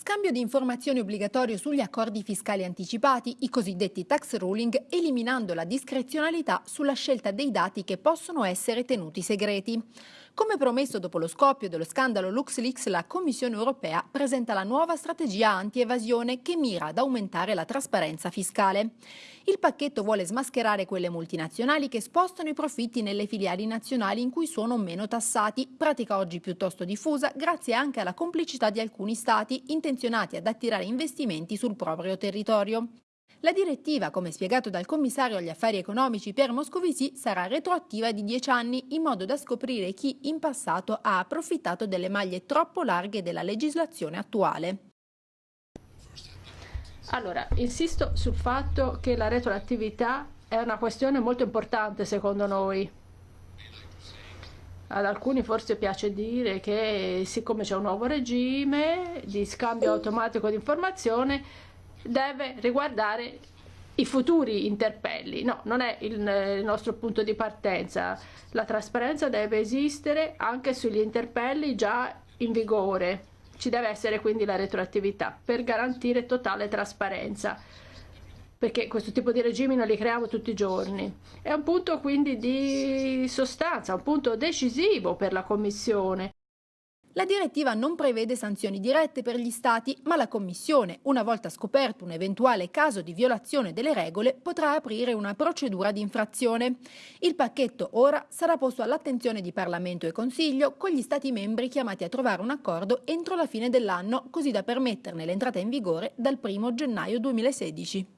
Scambio di informazioni obbligatorio sugli accordi fiscali anticipati, i cosiddetti tax ruling, eliminando la discrezionalità sulla scelta dei dati che possono essere tenuti segreti. Come promesso dopo lo scoppio dello scandalo LuxLeaks, la Commissione europea presenta la nuova strategia anti-evasione che mira ad aumentare la trasparenza fiscale. Il pacchetto vuole smascherare quelle multinazionali che spostano i profitti nelle filiali nazionali in cui sono meno tassati, pratica oggi piuttosto diffusa grazie anche alla complicità di alcuni stati intenzionati ad attirare investimenti sul proprio territorio. La direttiva, come spiegato dal commissario agli affari economici Pierre Moscovici, sarà retroattiva di 10 anni in modo da scoprire chi in passato ha approfittato delle maglie troppo larghe della legislazione attuale. Allora, insisto sul fatto che la retroattività è una questione molto importante secondo noi. Ad alcuni forse piace dire che siccome c'è un nuovo regime di scambio automatico di informazione deve riguardare i futuri interpelli. No, non è il, il, nostro punto di partenza. La trasparenza deve esistere anche sugli interpelli già in vigore. Ci deve essere quindi la retroattività per garantire totale trasparenza perché questo tipo di regimi non li creiamo tutti i giorni. È un punto quindi di sostanza, un punto decisivo per la Commissione. La direttiva non prevede sanzioni dirette per gli Stati, ma la Commissione, una volta scoperto un eventuale caso di violazione delle regole, potrà aprire una procedura di infrazione. Il pacchetto ora sarà posto all'attenzione di Parlamento e Consiglio, con gli Stati membri chiamati a trovare un accordo entro la fine dell'anno, così da permetterne l'entrata in vigore dal 1 gennaio 2016.